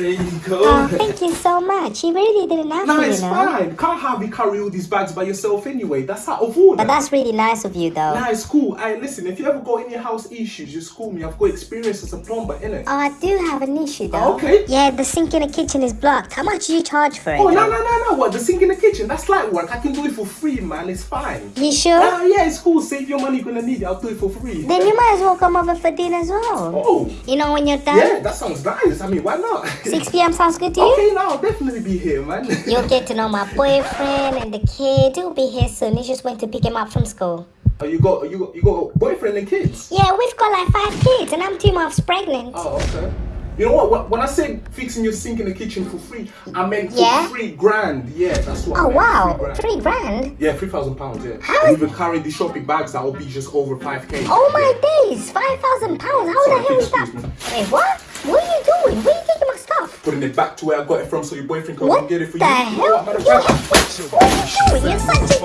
There you go. Oh, thank you so much. You really didn't No, to, you it's know. fine. Can't have you carry all these bags by yourself anyway. That's out of order. But that's really nice of you, though. Nah, it's cool. Hey, listen, if you ever got any house issues, just call me. I've got experience as a plumber, innit? Oh, I do have an issue, though. Ah, okay. Yeah, the sink in the kitchen is blocked. How much do you charge for it? Oh, no, no, no, no. What? The sink in the kitchen? That's light work. I can do it for free, man. It's fine. You sure? Oh, yeah, it's cool. Save your money. You're gonna need it. I'll do it for free. Then you might as well come over for dinner as well. Oh, You know when you're done? yeah, that sounds nice. I mean, why not? 6 p.m. sounds good to you? okay, now I'll definitely be here, man. You'll get to know my boyfriend and the kid. He'll be here soon. He just went to pick him up from school. oh, you got, you got, you got a boyfriend and kids. Yeah, we've got like five kids, and I'm two months pregnant. Oh, okay. You know what? When- I say fixing your sink in the kitchen for free, I meant for Yeah? three grand. Yeah, that's what. I Oh wow, Three grand. three grand. Yeah, three thousand pounds. Yeah. How And even carrying the shopping bags, that will be just over five k. Oh my days, five thousand pounds. How Sorry, the hell is that? Wait, what? What are you doing? Where are you taking my stuff? Putting it back to where I got it from, so your boyfriend can get it for the you. hell? Matter of You- fact- What you doing? You're such a